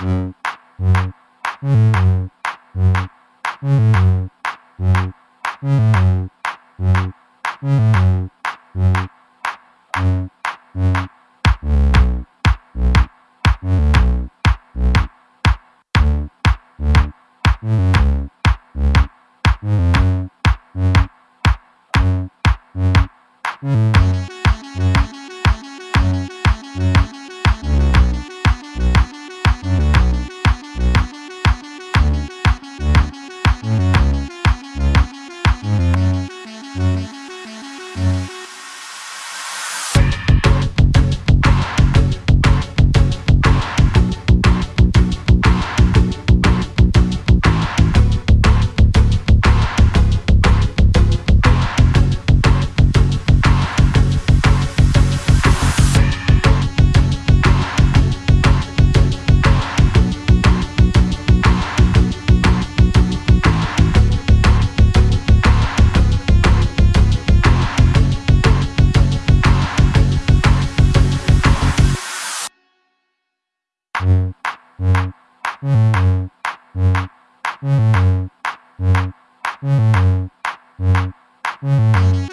Mm-hmm. Mm-hmm.